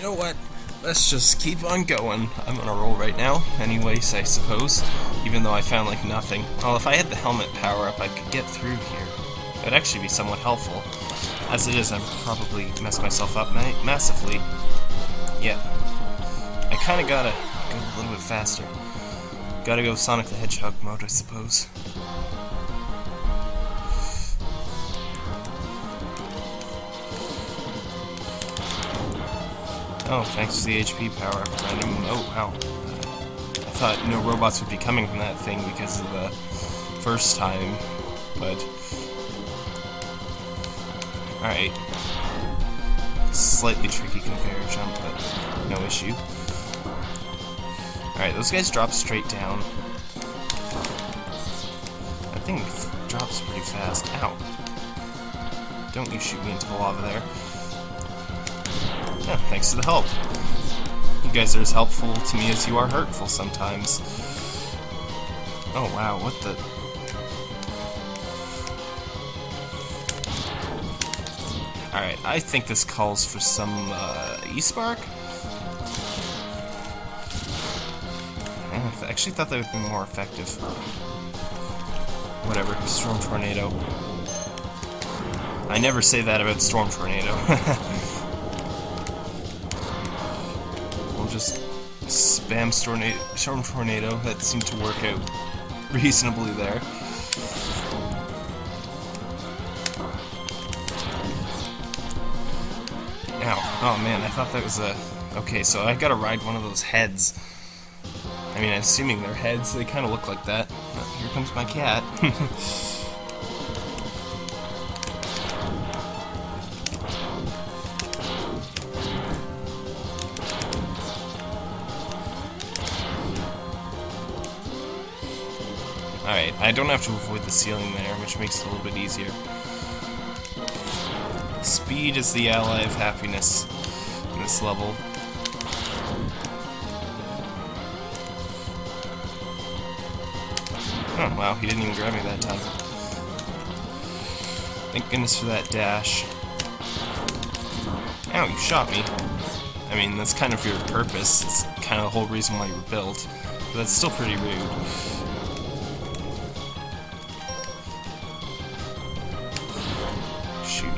You know what? Let's just keep on going. I'm on a roll right now, anyways, I suppose. Even though I found, like, nothing. Well, if I had the helmet power-up, I could get through here. It would actually be somewhat helpful. As it is, I'm probably messed myself up ma massively. Yeah. I kinda gotta go a little bit faster. Gotta go Sonic the Hedgehog mode, I suppose. Oh, thanks to the HP power. Oh, wow. I thought no robots would be coming from that thing because of the first time, but... Alright. Slightly tricky conveyor jump, but no issue. Alright, those guys drop straight down. That thing drops pretty fast. Ow. Don't you shoot me into the lava there. Yeah, thanks to the help. You guys are as helpful to me as you are hurtful sometimes. Oh wow, what the... Alright, I think this calls for some, uh, E-Spark? I actually thought that would be more effective. Whatever, Storm Tornado. I never say that about Storm Tornado. spam Storm Tornado. That seemed to work out reasonably there. Oh man, I thought that was a... Okay, so I gotta ride one of those heads. I mean, assuming they're heads, they kind of look like that. Oh, here comes my cat. I don't have to avoid the ceiling there, which makes it a little bit easier. Speed is the ally of happiness in this level. Oh, wow, he didn't even grab me that time. Thank goodness for that dash. Ow, you shot me. I mean, that's kind of your purpose. It's kind of the whole reason why you were built. But that's still pretty rude.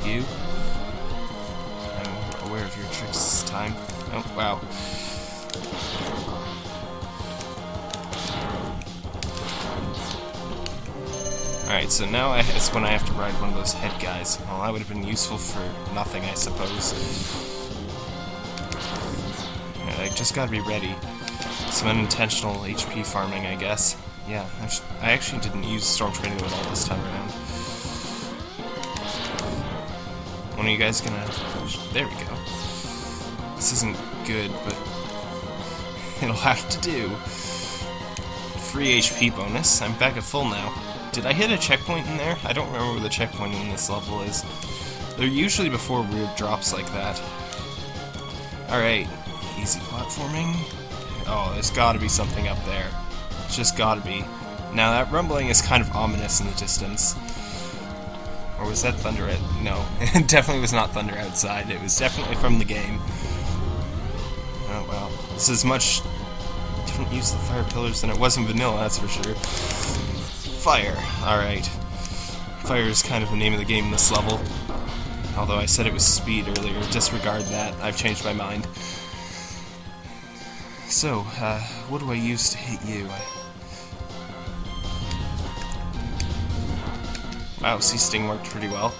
You. I'm aware of your tricks this time. Oh, wow. Alright, so now it's when I have to ride one of those head guys. Well, that would have been useful for nothing, I suppose. I just gotta be ready. Some unintentional HP farming, I guess. Yeah, I actually didn't use Storm Tornado at all this time around. One of you guys gonna... There we go. This isn't good, but it'll have to do. Free HP bonus. I'm back at full now. Did I hit a checkpoint in there? I don't remember where the checkpoint in this level is. They're usually before weird drops like that. Alright, easy platforming. Oh, there's gotta be something up there. It's just gotta be. Now that rumbling is kind of ominous in the distance. Or was that thunder at... No, it definitely was not thunder outside. It was definitely from the game. Oh well. This is much different use of fire pillars than it was in vanilla, that's for sure. Fire. Alright. Fire is kind of the name of the game in this level. Although I said it was speed earlier. Disregard that. I've changed my mind. So, uh, what do I use to hit you? Wow, C-Sting worked pretty well.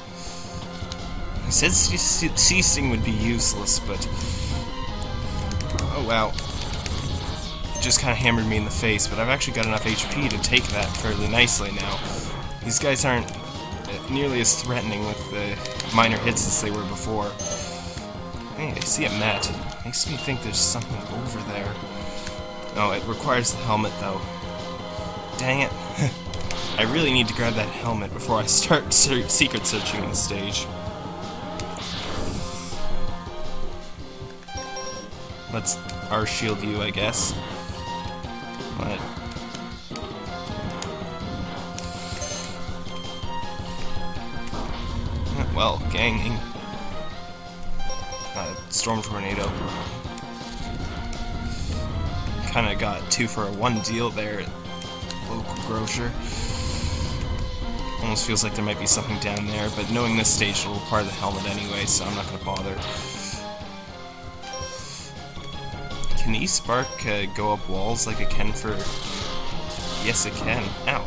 I said C-Sting would be useless, but... Oh, wow just kind of hammered me in the face, but I've actually got enough HP to take that fairly nicely now. These guys aren't uh, nearly as threatening with the minor hits as they were before. Hey, I see a mat. Makes me think there's something over there. Oh, it requires the helmet, though. Dang it. I really need to grab that helmet before I start secret searching the stage. Let's R-shield you, I guess. But well, ganging. Uh, Storm Tornado. Kind of got two for a one deal there at local grocer. Almost feels like there might be something down there, but knowing this stage will require the helmet anyway, so I'm not going to bother. Can E-Spark uh, go up walls like it can for... Yes, it can. Ow.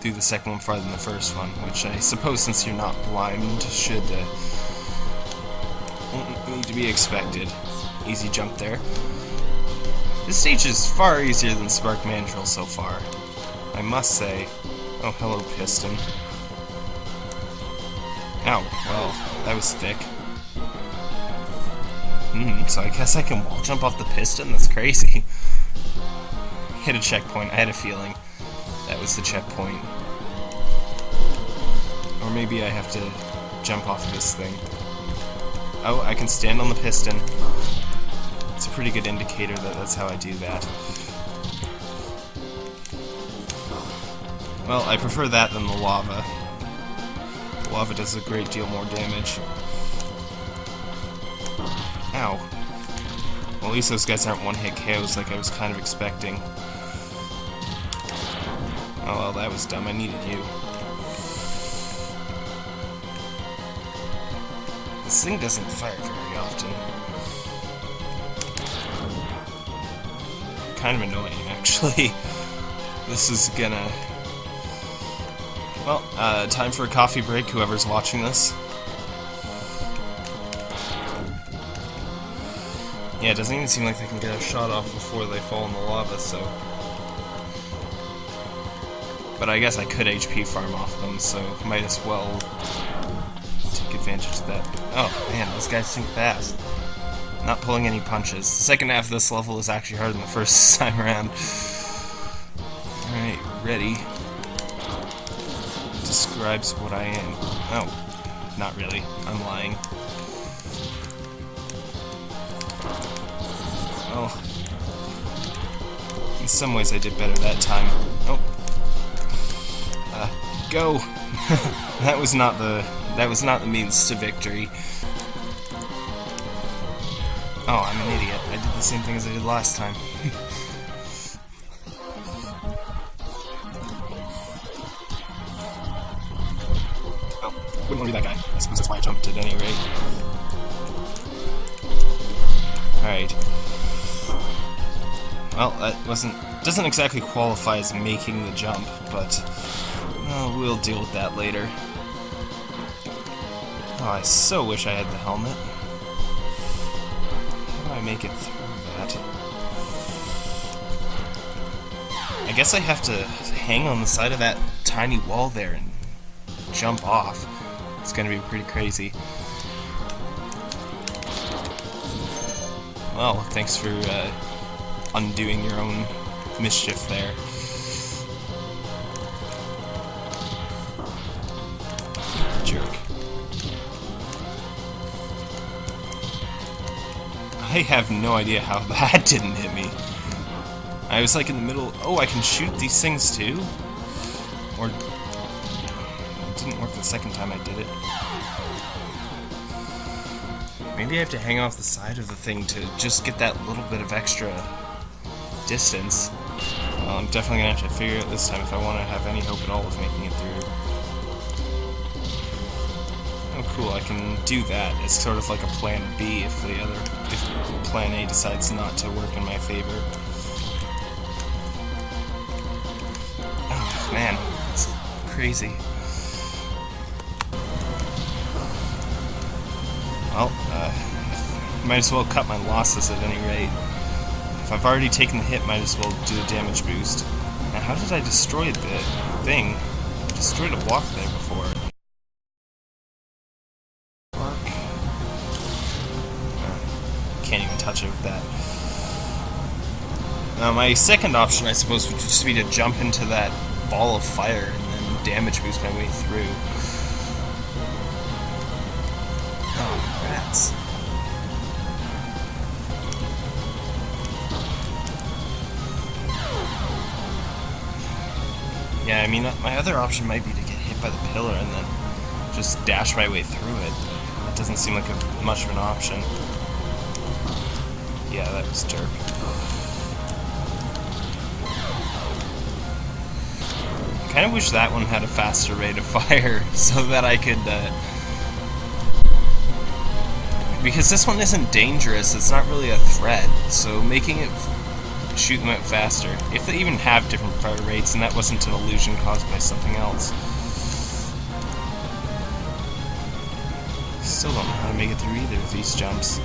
Do the second one farther than the first one, which I suppose since you're not blind should uh, need to be expected. Easy jump there. This stage is far easier than Spark Mandrill so far. I must say. Oh, hello, Piston. Ow, well, that was thick. Hmm, so I guess I can wall jump off the piston? That's crazy. Hit a checkpoint, I had a feeling that was the checkpoint. Or maybe I have to jump off this thing. Oh, I can stand on the piston. It's a pretty good indicator that that's how I do that. Well, I prefer that than the lava. The lava does a great deal more damage. Ow. Well, at least those guys aren't one-hit KOs like I was kind of expecting. Oh well, that was dumb. I needed you. This thing doesn't fire very often. Kind of annoying, actually. This is gonna well, uh, time for a coffee break, whoever's watching this. Yeah, it doesn't even seem like they can get a shot off before they fall in the lava, so... But I guess I could HP farm off them, so might as well take advantage of that. Oh, man, those guys sink fast. Not pulling any punches. The second half of this level is actually harder than the first time around. Alright, ready describes what I am. Oh, not really. I'm lying. Oh. In some ways I did better that time. Oh. Uh, go! that was not the that was not the means to victory. Oh, I'm an idiot. I did the same thing as I did last time. wouldn't want to be that guy. I suppose that's why I jumped at any rate. Alright. Well, that wasn't... doesn't exactly qualify as making the jump, but... Oh, we'll deal with that later. Oh, I so wish I had the helmet. How do I make it through that? I guess I have to hang on the side of that tiny wall there and jump off. It's gonna be pretty crazy. Well, thanks for uh, undoing your own mischief there. Jerk. I have no idea how that didn't hit me. I was like in the middle, oh, I can shoot these things too? Or second time I did it. Maybe I have to hang off the side of the thing to just get that little bit of extra distance. Well, I'm definitely going to have to figure it this time if I want to have any hope at all of making it through. Oh cool, I can do that. It's sort of like a plan B if the other if plan A decides not to work in my favor. Oh man, it's crazy. Well, uh, might as well cut my losses at any rate. If I've already taken the hit, might as well do a damage boost. Now, how did I destroy the thing? I destroyed a block there before. Uh, can't even touch it with that. Now, my second option, I suppose, would just be to jump into that ball of fire and then damage boost my way through. Yeah, I mean, my other option might be to get hit by the pillar and then just dash my way through it. That doesn't seem like a, much of an option. Yeah, that was derp. I kind of wish that one had a faster rate of fire so that I could. Uh, because this one isn't dangerous, it's not really a threat, so making it shoot them out faster, if they even have different fire rates and that wasn't an illusion caused by something else. Still don't know how to make it through either of these jumps.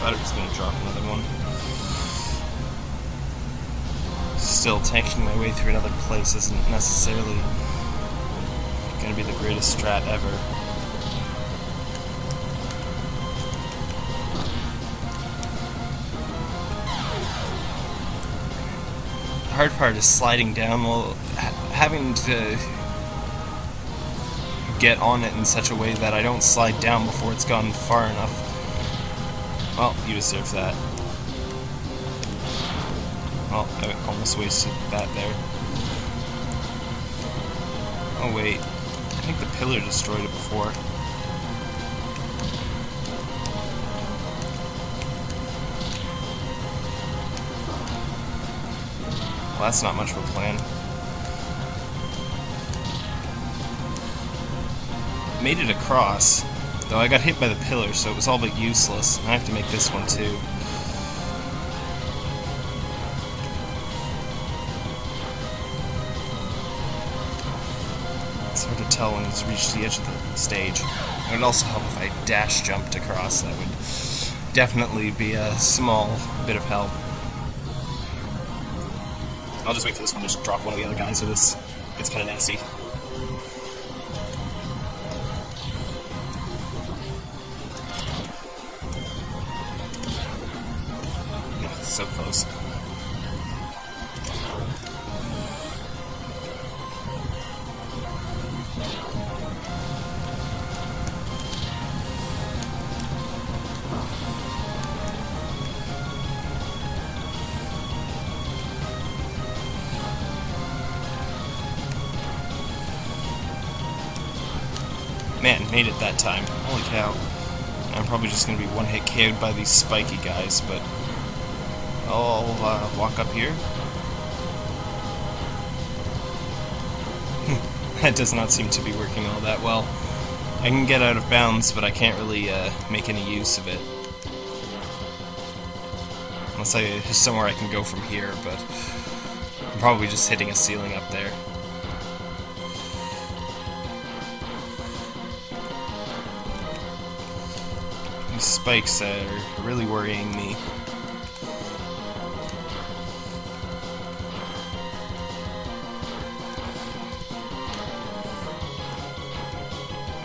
Thought it was going to drop another one. Still, tanking my way through another place isn't necessarily going to be the greatest strat ever. Hard part is sliding down while having to get on it in such a way that I don't slide down before it's gone far enough. Well, you deserve that. Well, I almost wasted that there. Oh wait, I think the pillar destroyed it before. Well, that's not much of a plan. Made it across, though I got hit by the pillar, so it was all but useless. I have to make this one too. It's hard to tell when it's reached the edge of the stage. It would also help if I dash jumped across. That would definitely be a small bit of help. I'll just wait for this one to just drop one of the other guys so this gets kind of nasty. So close. That time. Holy cow. I'm probably just going to be one-hit KO'd by these spiky guys, but I'll uh, walk up here. that does not seem to be working all that well. I can get out of bounds, but I can't really uh, make any use of it. Unless I, somewhere I can go from here, but I'm probably just hitting a ceiling up there. Spikes are really worrying me.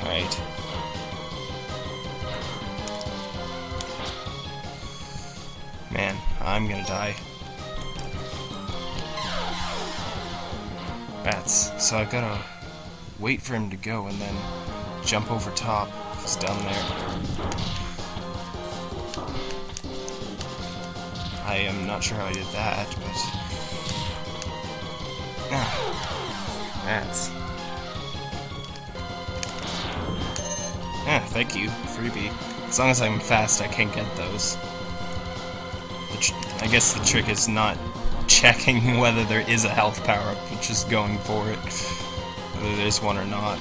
Alright. Man, I'm gonna die. Bats. So I gotta wait for him to go and then jump over top. He's down there. I am not sure how I did that, but... Ah. Bats. Yeah, thank you, freebie. As long as I'm fast, I can get those. I guess the trick is not checking whether there is a health power-up, but just going for it, whether there's one or not.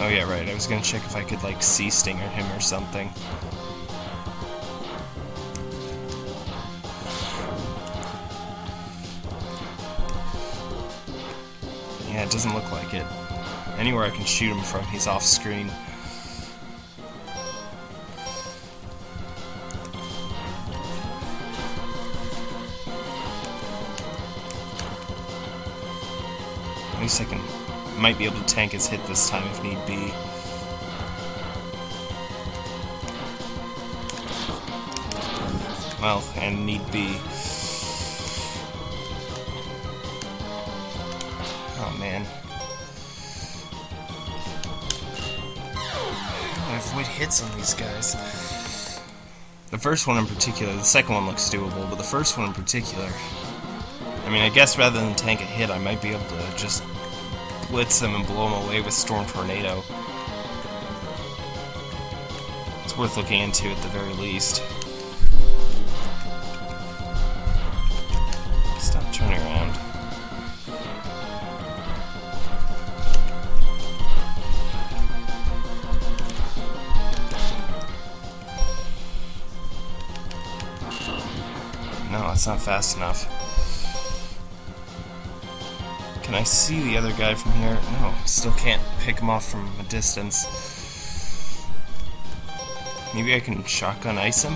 Oh yeah, right, I was gonna check if I could, like, sea stinger him or something. Yeah, it doesn't look like it. Anywhere I can shoot him from, he's off screen. At least I can might be able to tank his hit this time if need be. Well, and need be. Oh man. I avoid hits on these guys. The first one in particular, the second one looks doable, but the first one in particular. I mean, I guess rather than tank a hit, I might be able to just blitz them and blow them away with Storm Tornado. It's worth looking into at the very least. Stop turning around. No, that's not fast enough. Can I see the other guy from here? No, still can't pick him off from a distance. Maybe I can shotgun ice him?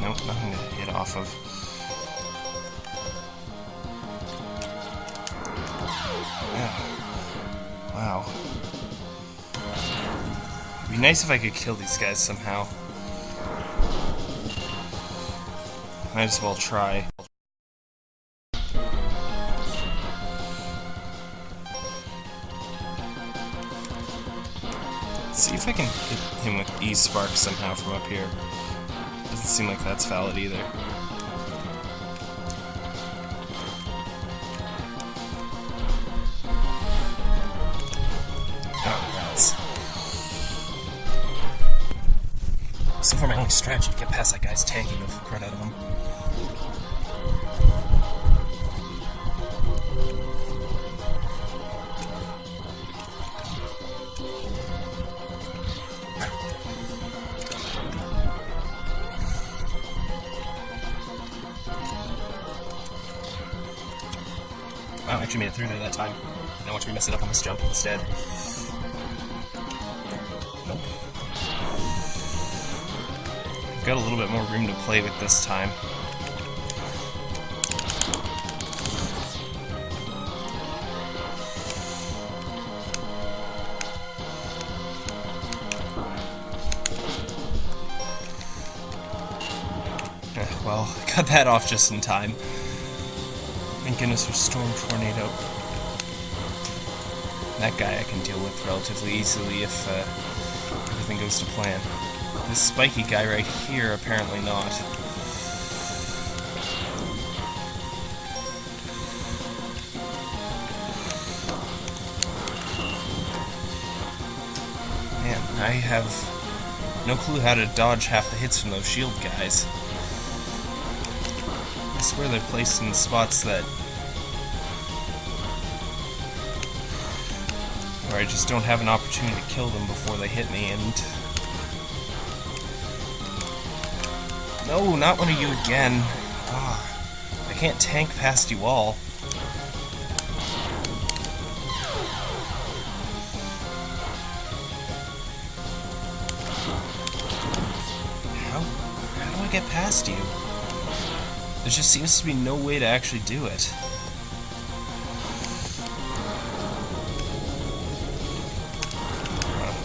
Nope, nothing to hit off of. Yeah. Wow. It'd be nice if I could kill these guys somehow. Might as well try. If I can hit him with E-Spark somehow from up here. Doesn't seem like that's valid either. Oh. So far my only strategy to get past that guy's tanking the crud out of him. Through there that time. Now watch me mess it up on this jump instead. Nope. Got a little bit more room to play with this time. Eh, well, cut that off just in time. Thank goodness for Storm Tornado. That guy I can deal with relatively easily if uh, everything goes to plan. This spiky guy right here, apparently not. Man, I have no clue how to dodge half the hits from those shield guys. I swear they're placed in spots that... I just don't have an opportunity to kill them before they hit me, and... No, not one of you again. Ah, I can't tank past you all. How, how do I get past you? There just seems to be no way to actually do it.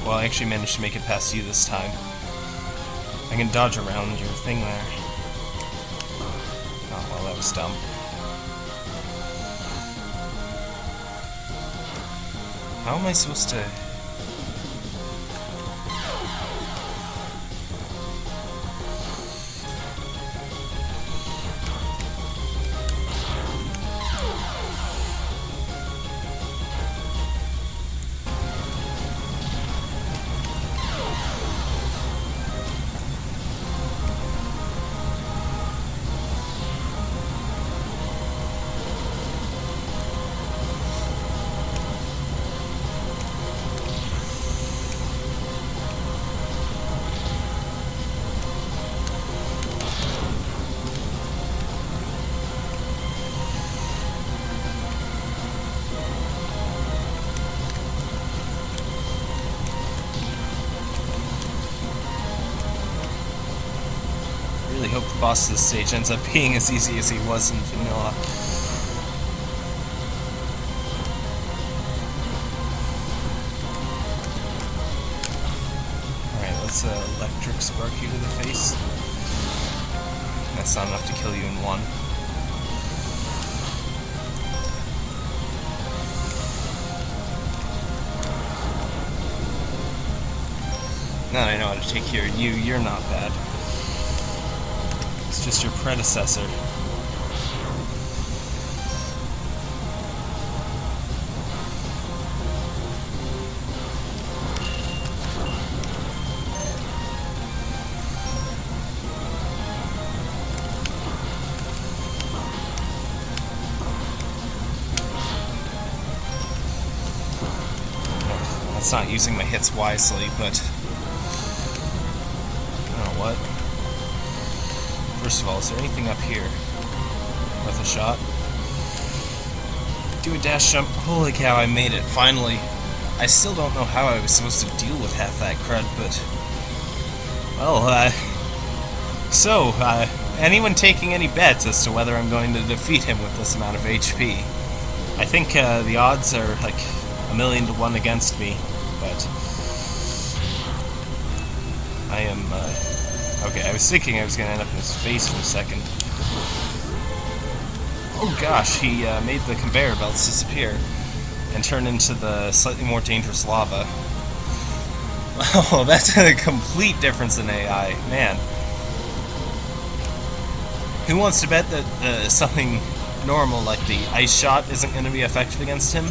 Well, I actually managed to make it past you this time. I can dodge around your thing there. Oh, well, that was dumb. How am I supposed to... boss this stage ends up being as easy as he was in vanilla. Alright, let's uh, electric spark you to the face. That's not enough to kill you in one. Now I know how to take care of you, you're not bad. Just your predecessor. That's not using my hits wisely, but First of all, is there anything up here? Worth a shot? Do a dash jump. Holy cow, I made it, finally. I still don't know how I was supposed to deal with half that crud, but... Well, uh... So, uh, anyone taking any bets as to whether I'm going to defeat him with this amount of HP? I think, uh, the odds are, like, a million to one against me, but... I am, uh... Okay, I was thinking I was going to end up in his face for a second. Oh gosh, he uh, made the conveyor belts disappear and turn into the slightly more dangerous lava. Oh, that's a complete difference in AI. Man. Who wants to bet that uh, something normal like the ice shot isn't going to be effective against him?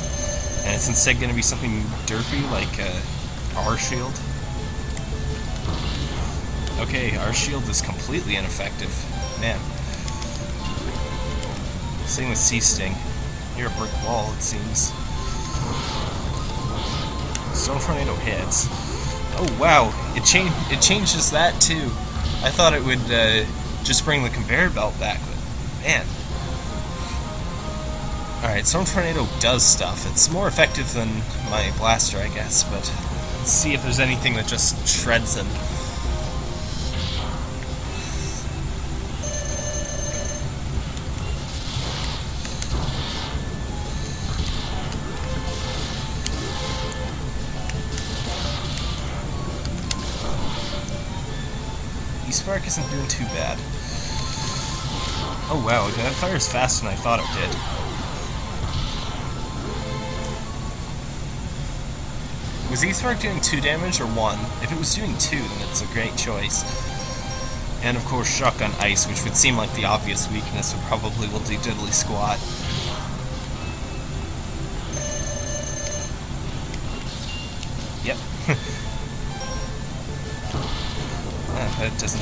And it's instead going to be something derpy like uh, R-shield? Okay, R-shield is completely ineffective. Man. Same with C-Sting. You're a brick wall, it seems. Storm Tornado hits. Oh wow, it changed. It changes that too. I thought it would uh, just bring the conveyor belt back, but man. Alright, Storm Tornado does stuff. It's more effective than my blaster, I guess, but let's see if there's anything that just shreds him. Spark isn't doing too bad. Oh wow, that fires faster than I thought it did. Was E-Spark doing 2 damage or 1? If it was doing 2, then it's a great choice. And of course Shotgun Ice, which would seem like the obvious weakness, but probably will do diddly squat. It doesn't...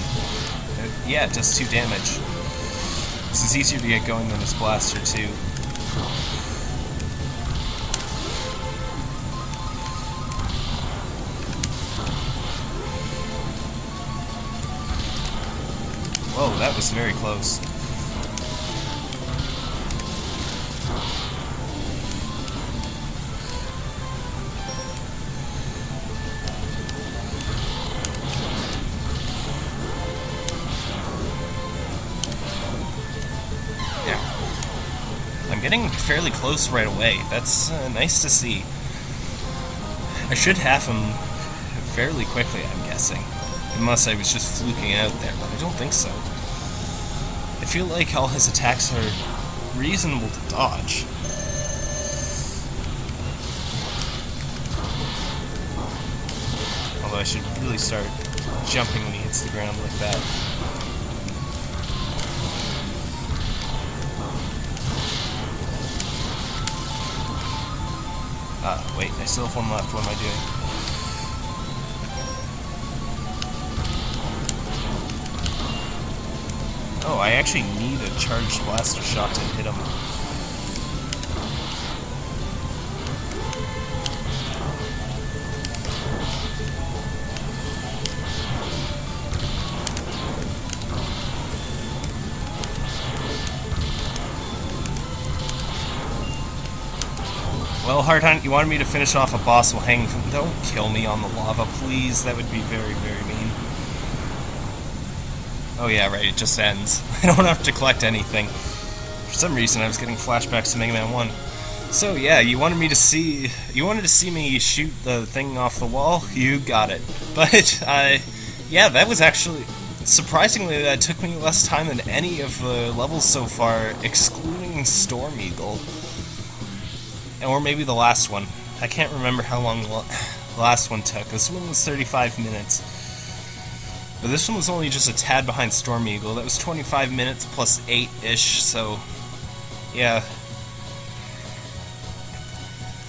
It, yeah, it does 2 damage. This is easier to get going than this blaster, too. Whoa, that was very close. Getting fairly close right away. That's uh, nice to see. I should have him fairly quickly, I'm guessing. Unless I was just fluking out there, but I don't think so. I feel like all his attacks are reasonable to dodge. Although I should really start jumping when he hits the ground like that. I still have one left. What am I doing? Oh, I actually need a charged blaster shot to hit him. Well, Hard Hunt, you wanted me to finish off a boss while hanging from... Don't kill me on the lava, please. That would be very, very mean. Oh yeah, right, it just ends. I don't have to collect anything. For some reason, I was getting flashbacks to Mega Man 1. So yeah, you wanted me to see... You wanted to see me shoot the thing off the wall? You got it. But, uh... yeah, that was actually surprisingly that took me less time than any of the levels so far, excluding Storm Eagle, or maybe the last one. I can't remember how long the last one took. This one was 35 minutes. But this one was only just a tad behind Storm Eagle. That was 25 minutes plus 8-ish, so... Yeah.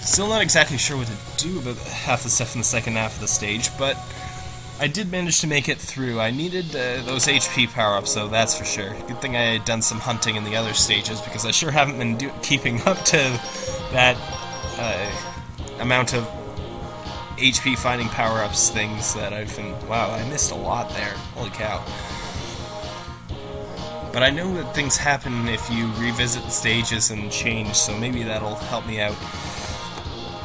Still not exactly sure what to do about half the stuff in the second half of the stage, but... I did manage to make it through. I needed uh, those HP power-ups, though, that's for sure. Good thing I had done some hunting in the other stages, because I sure haven't been keeping up to that uh, amount of HP finding power-ups things that I've been... Wow, I missed a lot there. Holy cow. But I know that things happen if you revisit the stages and change, so maybe that'll help me out.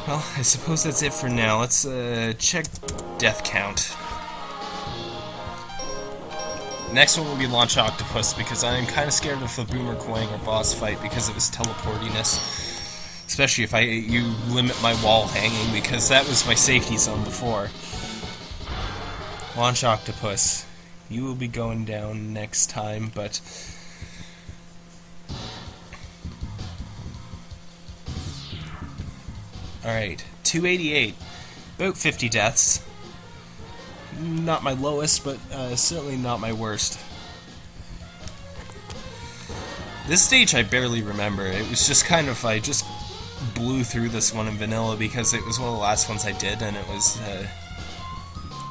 Well, I suppose that's it for now. Let's uh, check death count. Next one will be Launch Octopus, because I'm kind of scared of the Boomer Kuwanger boss fight because of his teleportiness. Especially if I you limit my wall hanging, because that was my safety zone before. Launch Octopus. You will be going down next time, but... Alright, 288. About 50 deaths. Not my lowest, but uh, certainly not my worst. This stage I barely remember. It was just kind of, I just blew through this one in vanilla because it was one of the last ones I did, and it was, uh,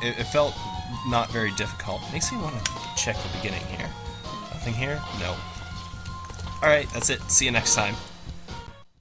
it, it, felt not very difficult. Makes me want to check the beginning here. Nothing here? No. Alright, that's it. See you next time.